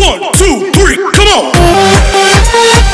One, two, three, come on.